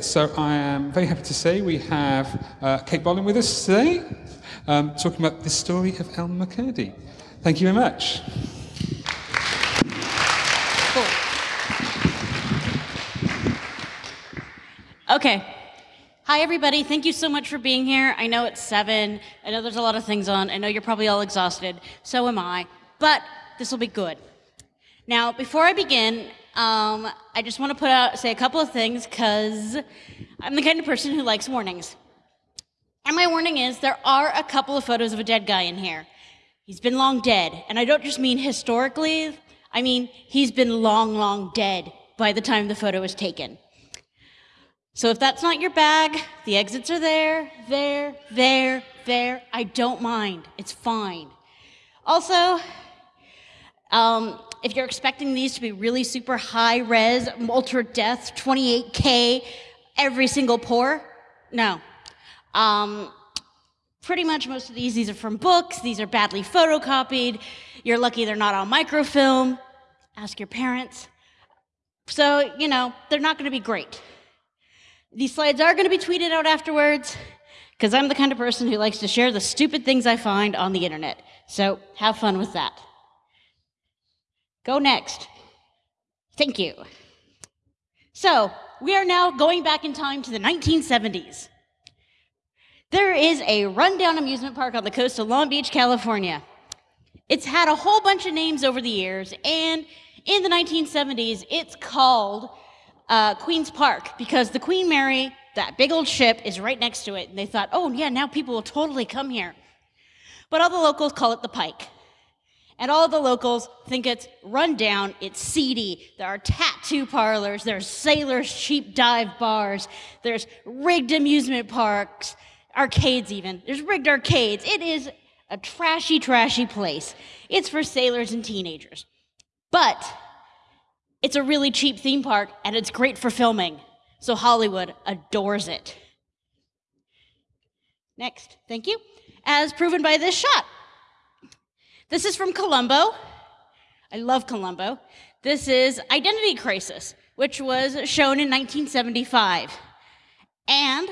So I am very happy to say we have uh, Kate Bolin with us today, um, talking about the story of Elmer McCurdy. Thank you very much. Okay. Hi, everybody. Thank you so much for being here. I know it's seven. I know there's a lot of things on. I know you're probably all exhausted. So am I. But this will be good. Now, before I begin, um, I just want to put out, say a couple of things because I'm the kind of person who likes warnings. And my warning is there are a couple of photos of a dead guy in here. He's been long dead. And I don't just mean historically, I mean he's been long, long dead by the time the photo was taken. So if that's not your bag, the exits are there, there, there, there. I don't mind. It's fine. Also, um, if you're expecting these to be really super high res, ultra depth, 28K, every single pour, no. Um, pretty much most of these, these are from books, these are badly photocopied. You're lucky they're not on microfilm. Ask your parents. So, you know, they're not going to be great. These slides are going to be tweeted out afterwards because I'm the kind of person who likes to share the stupid things I find on the internet. So have fun with that. Go next. Thank you. So we are now going back in time to the 1970s. There is a rundown amusement park on the coast of Long Beach, California. It's had a whole bunch of names over the years, and in the 1970s, it's called uh, Queen's Park because the Queen Mary, that big old ship, is right next to it. And they thought, oh, yeah, now people will totally come here. But all the locals call it the Pike. And all the locals think it's run down, it's seedy. There are tattoo parlors, there's sailors' cheap dive bars, there's rigged amusement parks, arcades even. There's rigged arcades. It is a trashy, trashy place. It's for sailors and teenagers. But it's a really cheap theme park and it's great for filming. So Hollywood adores it. Next, thank you. As proven by this shot. This is from Columbo. I love Columbo. This is Identity Crisis, which was shown in 1975. And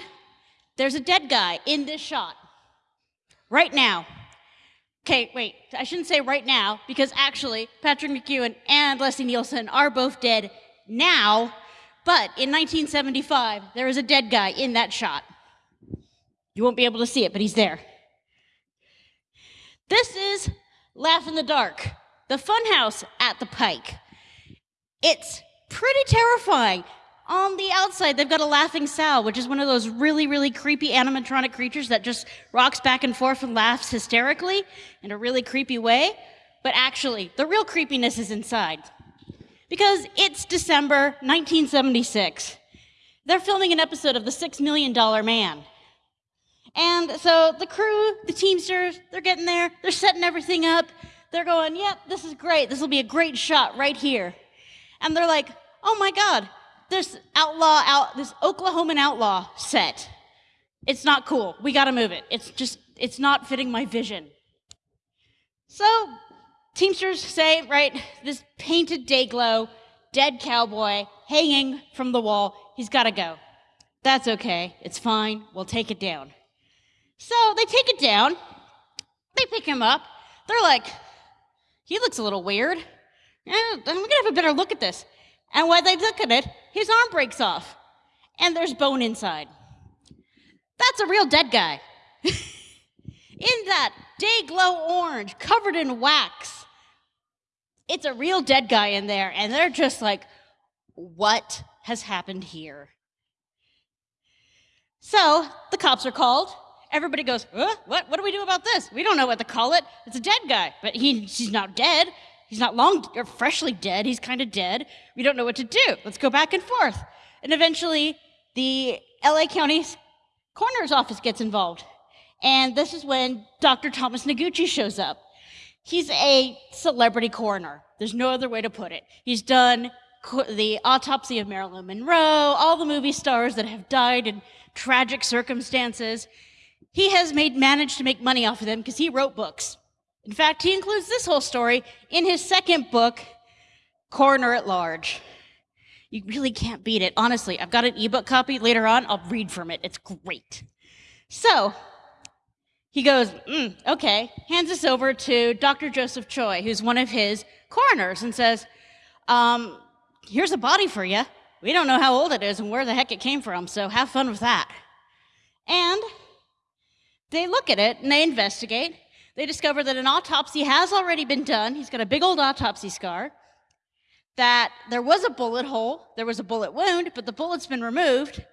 there's a dead guy in this shot right now. Okay, wait, I shouldn't say right now, because actually, Patrick McGoohan and Leslie Nielsen are both dead now, but in 1975, there is a dead guy in that shot. You won't be able to see it, but he's there. This is Laugh in the Dark, the funhouse at the Pike. It's pretty terrifying. On the outside, they've got a laughing Sal, which is one of those really, really creepy animatronic creatures that just rocks back and forth and laughs hysterically in a really creepy way. But actually, the real creepiness is inside. Because it's December 1976. They're filming an episode of The Six Million Dollar Man. And so the crew, the Teamsters, they're getting there, they're setting everything up. They're going, yep, this is great. This will be a great shot right here. And they're like, oh my God, this outlaw out this Oklahoman outlaw set. It's not cool. We got to move it. It's just it's not fitting my vision. So, Teamsters say, right, this painted day glow, dead cowboy hanging from the wall, he's got to go. That's okay. It's fine. We'll take it down. So, they take it down. They pick him up. They're like, he looks a little weird. I'm going to have a better look at this. And when they look at it, his arm breaks off, and there's bone inside. That's a real dead guy. in that day glow orange, covered in wax. It's a real dead guy in there, and they're just like, what has happened here? So the cops are called. Everybody goes, what? What do we do about this? We don't know what to call it. It's a dead guy, but he, he's not dead. He's not long or freshly dead. He's kind of dead. We don't know what to do. Let's go back and forth. And eventually, the LA County coroner's office gets involved. And this is when Dr. Thomas Noguchi shows up. He's a celebrity coroner. There's no other way to put it. He's done the autopsy of Marilyn Monroe, all the movie stars that have died in tragic circumstances. He has made managed to make money off of them because he wrote books. In fact, he includes this whole story in his second book, Coroner at Large. You really can't beat it. Honestly, I've got an ebook copy later on. I'll read from it. It's great. So he goes, mm, okay, hands this over to Dr. Joseph Choi, who's one of his coroners, and says, um, here's a body for you. We don't know how old it is and where the heck it came from, so have fun with that. And they look at it and they investigate. They discover that an autopsy has already been done. He's got a big old autopsy scar. That there was a bullet hole, there was a bullet wound, but the bullet's been removed.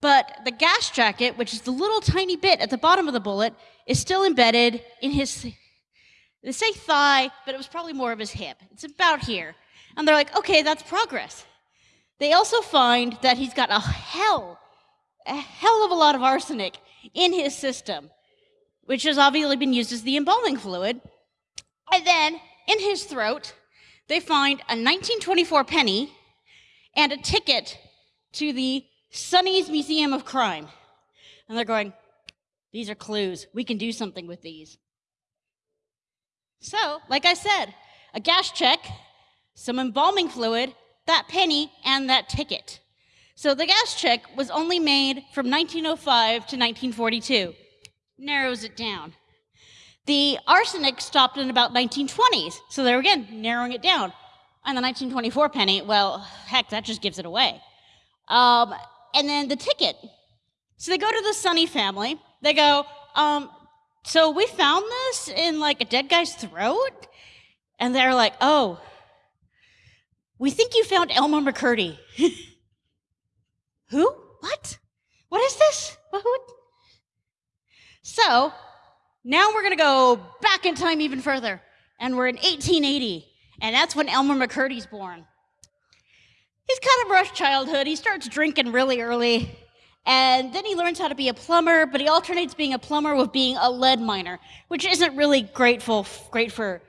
But the gas check, which is the little tiny bit at the bottom of the bullet, is still embedded in his, they say thigh, but it was probably more of his hip. It's about here. And they're like, okay, that's progress. They also find that he's got a hell, a hell of a lot of arsenic in his system, which has obviously been used as the embalming fluid. And then in his throat, they find a 1924 penny and a ticket to the Sonney's Museum of Crime. And they're going, these are clues. We can do something with these. So, like I said, a gas check, some embalming fluid, that penny, and that ticket. So the gas check was only made from 1905 to 1942. Narrows it down. The arsenic stopped in about 1920s, so they're again narrowing it down. And the 1924 penny, well, heck, that just gives it away. Um, and then the ticket. So they go to the Sonney family. They go, um, so we found this in like a dead guy's throat? And they're like, oh, we think you found Elmer McCurdy. Who? What? What is this? What? So now we're going to go back in time even further. And we're in 1880. And that's when Elmer McCurdy's born. He's kind of rough childhood. He starts drinking really early. And then he learns how to be a plumber, but he alternates being a plumber with being a lead miner, which isn't really grateful, great for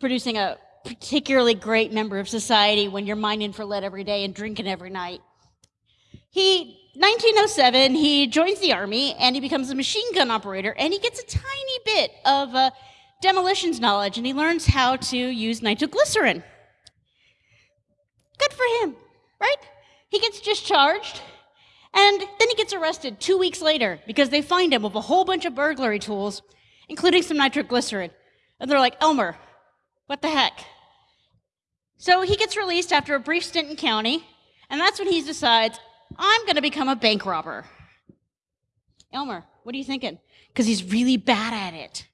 producing a particularly great member of society when you're mining for lead every day and drinking every night. He 1907, he joins the army and he becomes a machine gun operator and he gets a tiny bit of uh, demolitions knowledge and he learns how to use nitroglycerin. Good for him, right? He gets discharged and then he gets arrested two weeks later because they find him with a whole bunch of burglary tools, including some nitroglycerin. And they're like, Elmer, what the heck? So he gets released after a brief stint in county, and that's when he decides, I'm going to become a bank robber. Elmer, what are you thinking? Because he's really bad at it.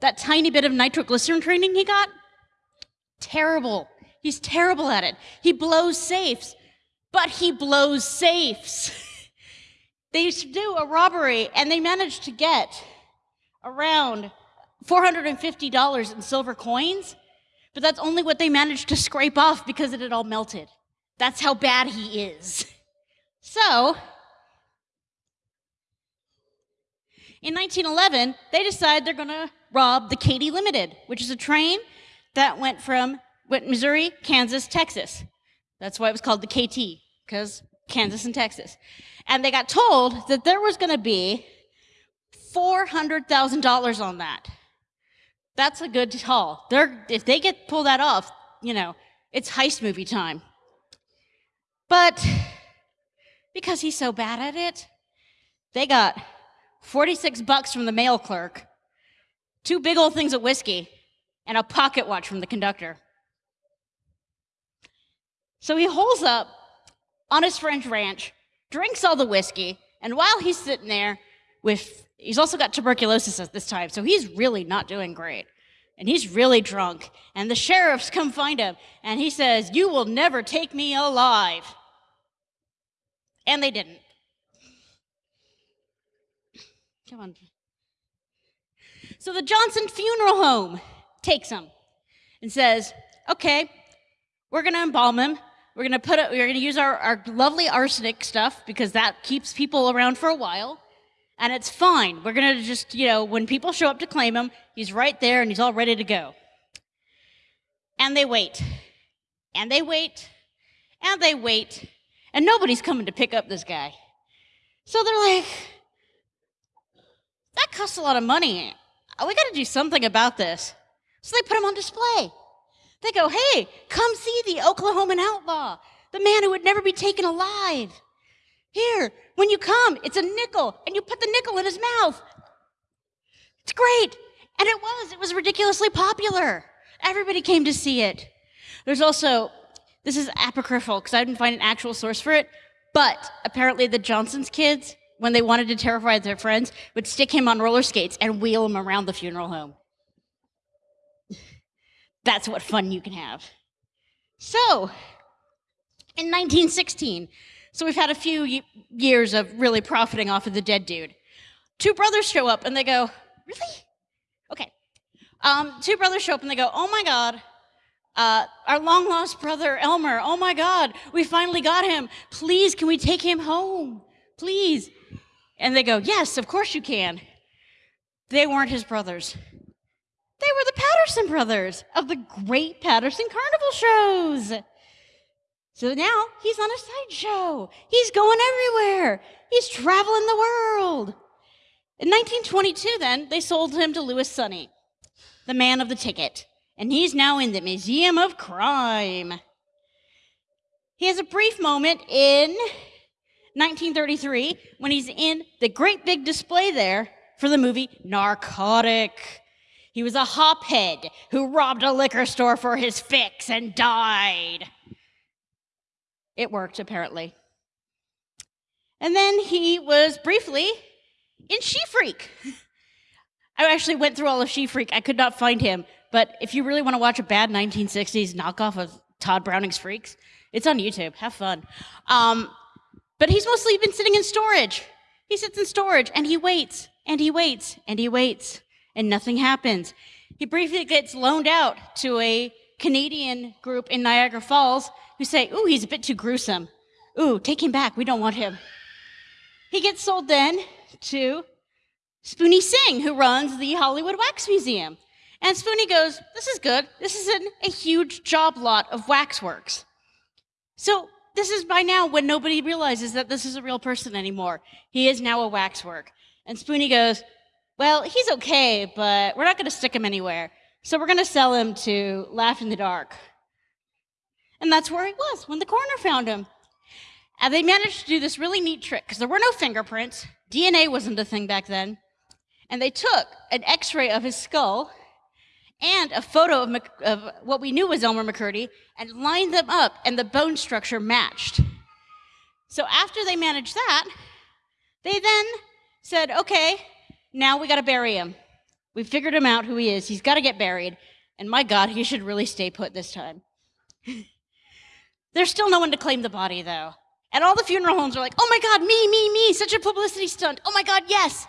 That tiny bit of nitroglycerin training he got, terrible. He's terrible at it. He blows safes, but he blows safes. they used to do a robbery, and they managed to get around $450 in silver coins but that's only what they managed to scrape off because it had all melted. That's how bad he is. So, in 1911, they decide they're going to rob the Katy Limited, which is a train that went from went Missouri, Kansas, Texas. That's why it was called the KT, because Kansas and Texas. And they got told that there was going to be $400,000 on that. That's a good haul. They're, if they get pull that off, you know, it's heist movie time. But because he's so bad at it, they got 46 bucks from the mail clerk, two big old things of whiskey, and a pocket watch from the conductor. So he holes up on his French ranch, drinks all the whiskey, and while he's sitting there with He's also got tuberculosis at this time, so he's really not doing great. And he's really drunk. And the sheriffs come find him, and he says, You will never take me alive. And they didn't. Come on. So the Johnson Funeral Home takes him and says, Okay, we're going to embalm him. We're going to put it, we're going to use our, our lovely arsenic stuff because that keeps people around for a while and it's fine. We're going to just, you know, when people show up to claim him, he's right there and he's all ready to go. And they wait. And they wait. And they wait. And nobody's coming to pick up this guy. So they're like, that costs a lot of money. We got to do something about this. So they put him on display. They go, hey, come see the Oklahoman outlaw. the man who would never be taken alive. Here, when you come, it's a nickel, and you put the nickel in his mouth. It's great. And it was, it was ridiculously popular. Everybody came to see it. There's also, this is apocryphal because I didn't find an actual source for it, but apparently the Johnson's kids, when they wanted to terrify their friends, would stick him on roller skates and wheel him around the funeral home. That's what fun you can have. So, in 1916, so we've had a few years of really profiting off of the dead dude. Two brothers show up and they go, Really? Okay. Um, two brothers show up and they go, Oh my God, uh, our long lost brother Elmer, oh my God, we finally got him. Please, can we take him home? Please. And they go, Yes, of course you can. They weren't his brothers. They were the Patterson brothers of the great Patterson Carnival shows. So now he's on a sideshow. He's going everywhere. He's traveling the world. In 1922, then, they sold him to Louis Sonney, the man of the ticket, and he's now in the Museum of Crime. He has a brief moment in 1933 when he's in the great big display there for the movie Narcotic. He was a hophead who robbed a liquor store for his fix and died. It worked, apparently. And then he was briefly in She Freak. I actually went through all of She Freak. I could not find him. But if you really want to watch a bad 1960s knockoff of Tod Browning's Freaks, it's on YouTube. Have fun. Um, but he's mostly been sitting in storage. He sits in storage and he waits and he waits and he waits and nothing happens. He briefly gets loaned out to a Canadian group in Niagara Falls who say, Ooh, he's a bit too gruesome. Ooh, take him back. We don't want him. He gets sold then to Spoony Singh, who runs the Hollywood Wax Museum. And Spoony goes, This is good. This is an, a huge job lot of waxworks. So, this is by now when nobody realizes that this is a real person anymore. He is now a waxwork. And Spoony goes, well, he's okay, but we're not going to stick him anywhere. So we're going to sell him to Laugh in the Dark. And that's where he was when the coroner found him. And they managed to do this really neat trick because there were no fingerprints. DNA wasn't a thing back then. And they took an x ray of his skull and a photo of, of, what we knew was Elmer McCurdy and lined them up, and the bone structure matched. So after they managed that, they then said, okay, now we got to bury him. We figured him out who he is. He's got to get buried. And my God, he should really stay put this time. There's still no one to claim the body, though. And all the funeral homes are like, oh my God, me, me, me, such a publicity stunt. Oh my God, yes.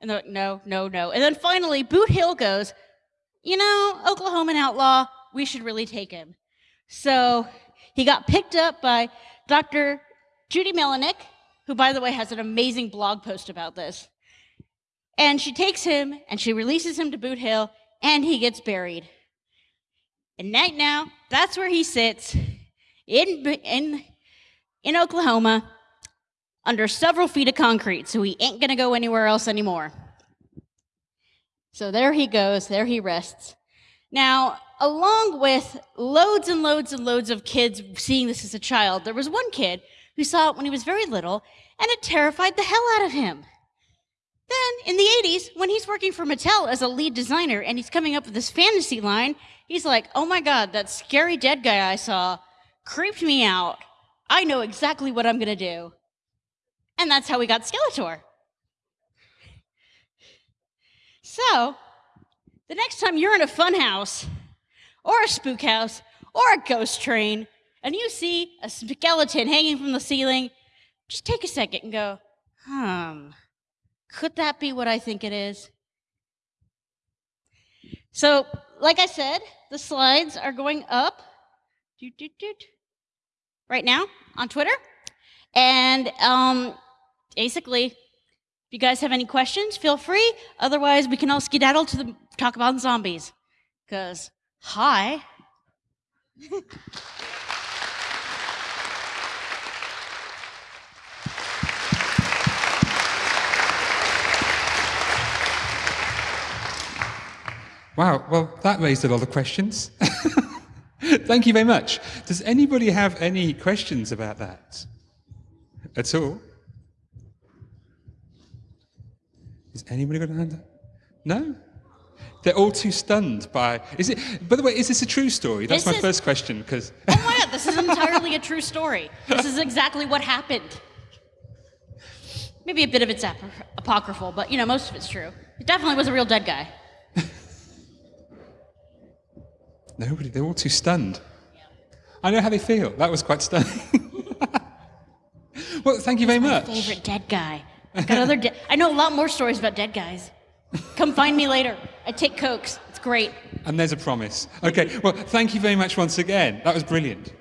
And they're like, no, no, no. And then finally, Boot Hill goes, you know, Oklahoman outlaw, we should really take him. So he got picked up by Dr. Judy Melinek, who, by the way, has an amazing blog post about this. And she takes him and she releases him to Boot Hill, and he gets buried. And right now, that's where he sits in, in, in Oklahoma under several feet of concrete, so he ain't gonna go anywhere else anymore. So there he goes, there he rests. Now, along with loads and loads and loads of kids seeing this as a child, there was one kid who saw it when he was very little, and it terrified the hell out of him. Then in the 80s, when he's working for Mattel as a lead designer and he's coming up with this fantasy line, he's like, oh my God, that scary dead guy I saw creeped me out. I know exactly what I'm to do. And that's how we got Skeletor. So, the next time you're in a fun house, or a spook house, or a ghost train, and you see a skeleton hanging from the ceiling, just take a second and go, hmm, could that be what I think it is? So, like I said, the slides are going up doot, doot, doot, right now on Twitter. And um, basically, if you guys have any questions, feel free. Otherwise, we can all skedaddle to the, talk about zombies. Because, hi. Wow, well, that raised a lot of questions. Thank you very much. Does anybody have any questions about that at all? Is anybody got a hand up? No? They're all too stunned by. Is it? By the way, is this a true story? That's This my is- first question. Because Oh my god, this is entirely a true story. This is exactly what happened. Maybe a bit of it's ap- apocryphal, but you know, most of it's true. It definitely was a real dead guy. nobody. They're all too stunned. I know how they feel. That was quite stunning. well, thank you very much. Favorite dead guy. Got other. De- I know a lot more stories about dead guys. Come find me later. I take cokes. It's great. And there's a promise. Okay. Well, thank you very much once again. That was brilliant.